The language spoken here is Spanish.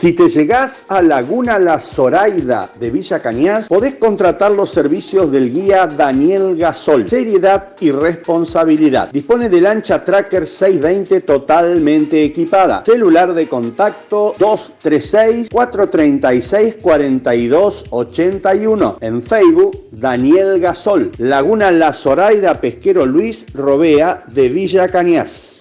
Si te llegás a Laguna La Zoraida de Villa Cañas, podés contratar los servicios del guía Daniel Gasol. Seriedad y responsabilidad. Dispone de lancha Tracker 620 totalmente equipada. Celular de contacto 236-436-4281. En Facebook, Daniel Gasol. Laguna La Zoraida Pesquero Luis Robea de Villa Cañas.